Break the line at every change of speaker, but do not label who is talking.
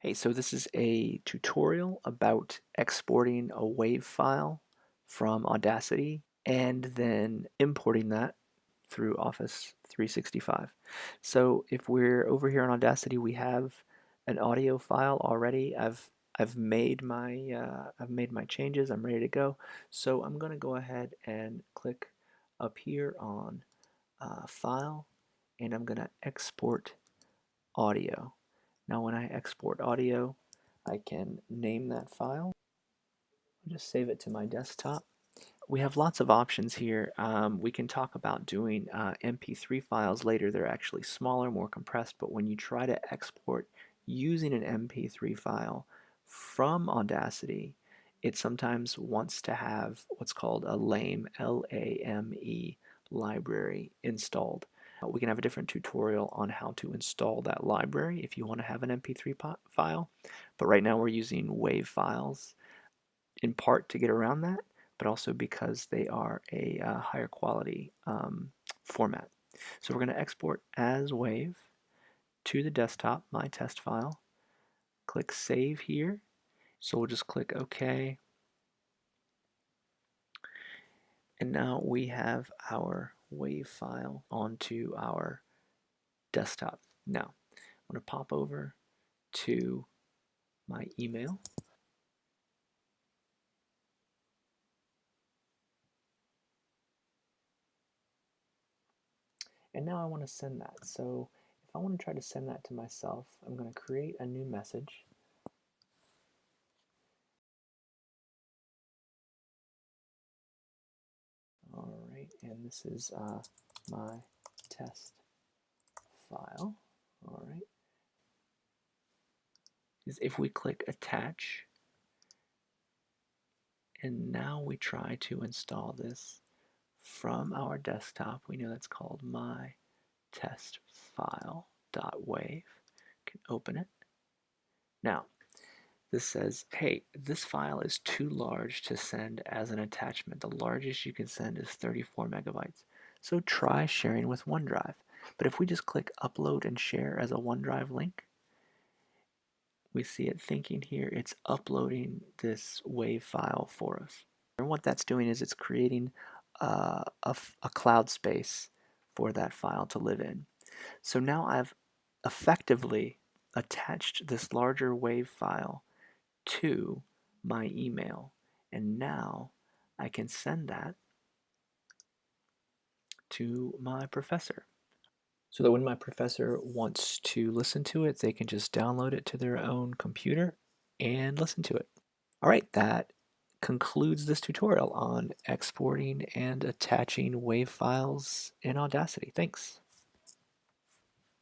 Hey, so this is a tutorial about exporting a WAV file from Audacity and then importing that through Office 365. So if we're over here on Audacity, we have an audio file already. I've I've made my uh, I've made my changes. I'm ready to go. So I'm going to go ahead and click up here on uh, File, and I'm going to export audio. Now when I export audio, I can name that file. I'll just save it to my desktop. We have lots of options here. Um, we can talk about doing uh, MP3 files later. They're actually smaller, more compressed, but when you try to export using an MP3 file from Audacity, it sometimes wants to have what's called a LAME, L-A-M-E library installed. Uh, we can have a different tutorial on how to install that library if you want to have an MP3 file. But right now we're using WAV files in part to get around that, but also because they are a uh, higher quality um, format. So we're going to export as WAV to the desktop, my test file. Click Save here. So we'll just click OK. And now we have our WAV file onto our desktop. Now, I'm going to pop over to my email. And now I want to send that. So if I want to try to send that to myself, I'm going to create a new message. And this is uh, my test file. Alright. Is if we click attach, and now we try to install this from our desktop, we know that's called my test file dot wave. Can open it. Now, this says, hey, this file is too large to send as an attachment. The largest you can send is 34 megabytes. So try sharing with OneDrive. But if we just click upload and share as a OneDrive link, we see it thinking here it's uploading this WAV file for us. And what that's doing is it's creating uh, a, a cloud space for that file to live in. So now I've effectively attached this larger WAV file to my email. And now I can send that to my professor. So that when my professor wants to listen to it, they can just download it to their own computer and listen to it. All right, that concludes this tutorial on exporting and attaching WAV files in Audacity. Thanks.